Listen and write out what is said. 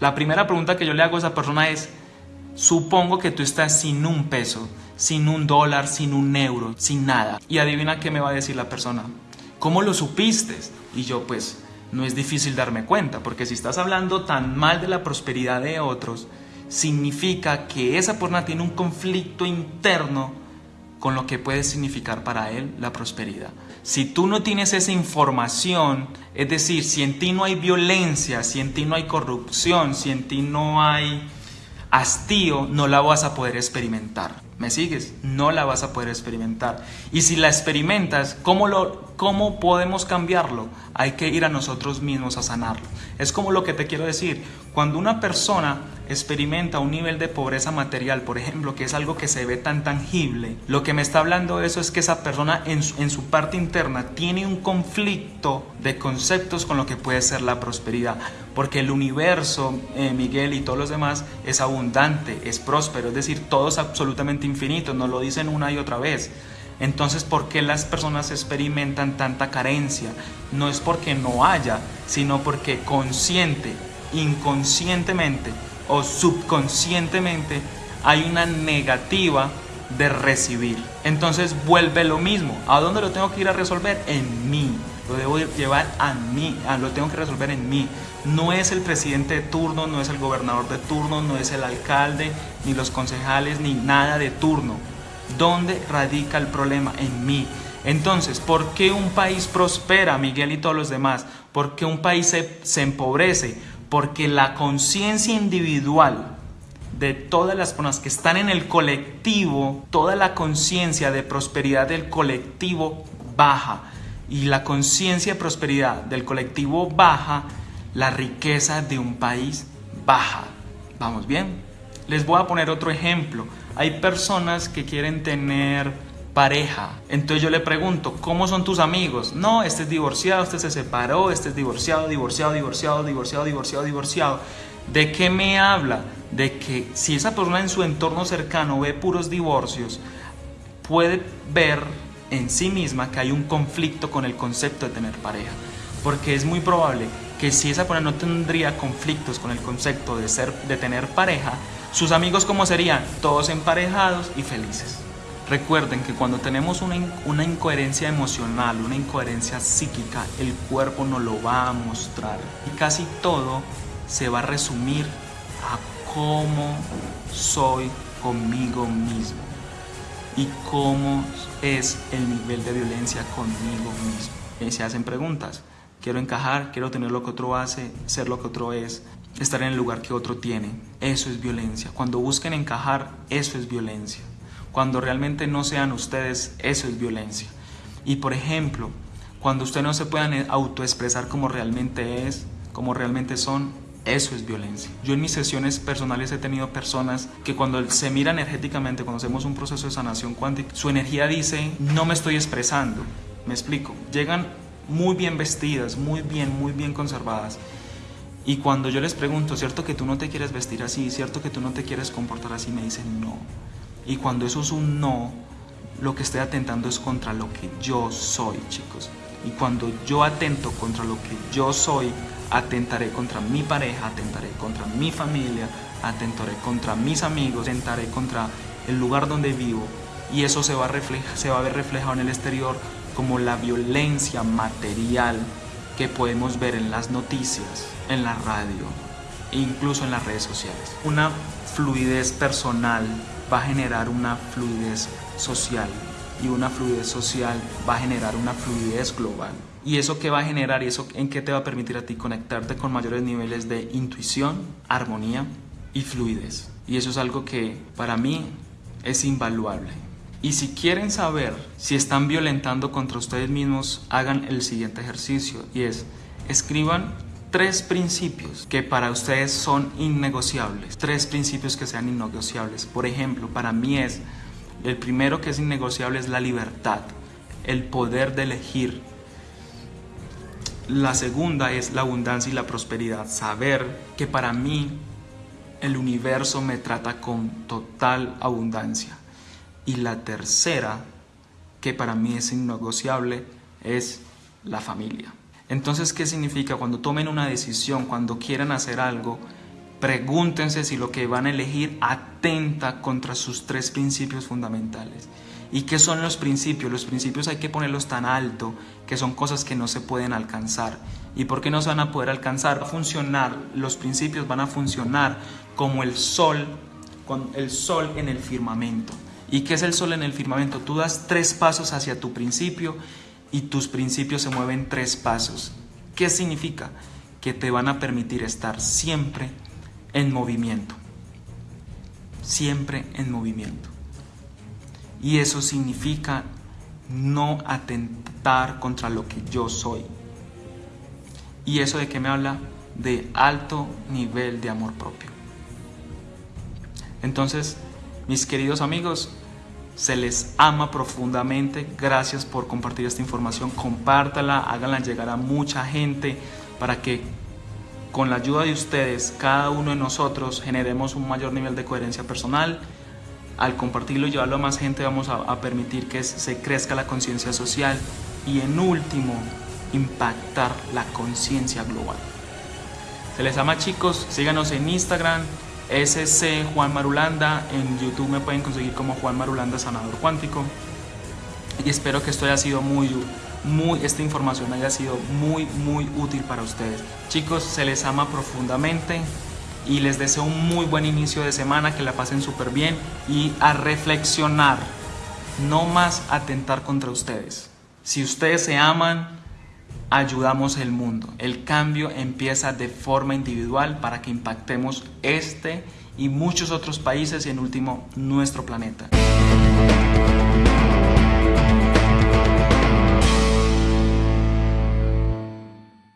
La primera pregunta que yo le hago a esa persona es, supongo que tú estás sin un peso, sin un dólar, sin un euro, sin nada. Y adivina qué me va a decir la persona. ¿Cómo lo supiste? Y yo pues no es difícil darme cuenta, porque si estás hablando tan mal de la prosperidad de otros, significa que esa persona tiene un conflicto interno con lo que puede significar para él la prosperidad. Si tú no tienes esa información, es decir, si en ti no hay violencia, si en ti no hay corrupción, si en ti no hay hastío, no la vas a poder experimentar. ¿Me sigues? No la vas a poder experimentar. Y si la experimentas, ¿cómo, lo, ¿cómo podemos cambiarlo? Hay que ir a nosotros mismos a sanarlo. Es como lo que te quiero decir. Cuando una persona experimenta un nivel de pobreza material, por ejemplo, que es algo que se ve tan tangible, lo que me está hablando eso es que esa persona en su, en su parte interna tiene un conflicto de conceptos con lo que puede ser la prosperidad. Porque el universo, eh, Miguel y todos los demás, es abundante, es próspero, es decir, todo es absolutamente infinito, nos lo dicen una y otra vez. Entonces, ¿por qué las personas experimentan tanta carencia? No es porque no haya, sino porque consciente, inconscientemente o subconscientemente hay una negativa de recibir. Entonces vuelve lo mismo. ¿A dónde lo tengo que ir a resolver? En mí. Lo debo llevar a mí, lo tengo que resolver en mí. No es el presidente de turno, no es el gobernador de turno, no es el alcalde, ni los concejales, ni nada de turno. ¿Dónde radica el problema? En mí. Entonces, ¿por qué un país prospera, Miguel y todos los demás? ¿Por qué un país se, se empobrece? Porque la conciencia individual de todas las personas que están en el colectivo, toda la conciencia de prosperidad del colectivo baja. Y la conciencia de prosperidad del colectivo baja, la riqueza de un país baja. ¿Vamos bien? Les voy a poner otro ejemplo. Hay personas que quieren tener pareja. Entonces yo le pregunto, ¿cómo son tus amigos? No, este es divorciado, este se separó, este es divorciado, divorciado, divorciado, divorciado, divorciado. ¿De qué me habla? De que si esa persona en su entorno cercano ve puros divorcios, puede ver en sí misma que hay un conflicto con el concepto de tener pareja. Porque es muy probable que si esa persona no tendría conflictos con el concepto de, ser, de tener pareja, sus amigos como serían todos emparejados y felices. Recuerden que cuando tenemos una, una, incoherencia emocional, una incoherencia psíquica, el cuerpo nos lo va a mostrar. Y casi todo se va a resumir a cómo soy conmigo mismo y cómo es el nivel de violencia conmigo mismo. Y se hacen preguntas. Quiero encajar, quiero tener lo que otro hace, ser lo que otro es, estar en el lugar que otro tiene. Eso es violencia. Cuando busquen encajar, eso es violencia. Cuando realmente no sean ustedes, eso es violencia. Y por ejemplo, cuando ustedes no se puedan autoexpresar como realmente es, como realmente son, eso es violencia. Yo en mis sesiones personales he tenido personas que cuando se mira energéticamente, cuando hacemos un proceso de sanación cuántica, su energía dice, no me estoy expresando. Me explico. Llegan muy bien vestidas, muy bien, muy bien conservadas. Y cuando yo les pregunto, ¿cierto que tú no te quieres vestir así? ¿Cierto que tú no te quieres comportar así? Me dicen no. Y cuando eso es un no, lo que estoy atentando es contra lo que yo soy, chicos. Y cuando yo atento contra lo que yo soy, atentaré contra mi pareja, atentaré contra mi familia, atentaré contra mis amigos, atentaré contra el lugar donde vivo. Y eso se va, a se va a ver reflejado en el exterior como la violencia material que podemos ver en las noticias, en la radio e incluso en las redes sociales. Una fluidez personal va a generar una fluidez social y una fluidez social va a generar una fluidez global. ¿Y eso qué va a generar y eso en qué te va a permitir a ti conectarte con mayores niveles de intuición, armonía y fluidez? Y eso es algo que para mí es invaluable. Y si quieren saber si están violentando contra ustedes mismos, hagan el siguiente ejercicio y es escriban tres principios que para ustedes son innegociables, tres principios que sean innegociables. Por ejemplo, para mí es el primero que es innegociable es la libertad, el poder de elegir. La segunda es la abundancia y la prosperidad, saber que para mí el universo me trata con total abundancia. Y la tercera, que para mí es innegociable, es la familia. Entonces, ¿qué significa? Cuando tomen una decisión, cuando quieran hacer algo, Pregúntense si lo que van a elegir atenta contra sus tres principios fundamentales. ¿Y qué son los principios? Los principios hay que ponerlos tan alto que son cosas que no se pueden alcanzar. ¿Y por qué no se van a poder alcanzar? A funcionar, los principios van a funcionar como el sol, con el sol en el firmamento. ¿Y qué es el sol en el firmamento? Tú das tres pasos hacia tu principio y tus principios se mueven tres pasos. ¿Qué significa? Que te van a permitir estar siempre en movimiento. Siempre en movimiento. Y eso significa no atentar contra lo que yo soy. ¿Y eso de qué me habla? De alto nivel de amor propio. Entonces, mis queridos amigos, se les ama profundamente. Gracias por compartir esta información. Compártala, háganla llegar a mucha gente para que con la ayuda de ustedes, cada uno de nosotros generemos un mayor nivel de coherencia personal. Al compartirlo y llevarlo a más gente vamos a, permitir que se crezca la conciencia social y en último, impactar la conciencia global. Se les ama chicos, síganos en Instagram, SC Juan Marulanda, en YouTube me pueden conseguir como Juan Marulanda Sanador Cuántico y espero que esto haya sido muy muy, esta información haya sido muy, muy útil para ustedes. Chicos, se les ama profundamente y les deseo un muy buen inicio de semana, que la pasen súper bien y a reflexionar, no más atentar contra ustedes. Si ustedes se aman, ayudamos el mundo. El cambio empieza de forma individual para que impactemos este y muchos otros países y en último nuestro planeta.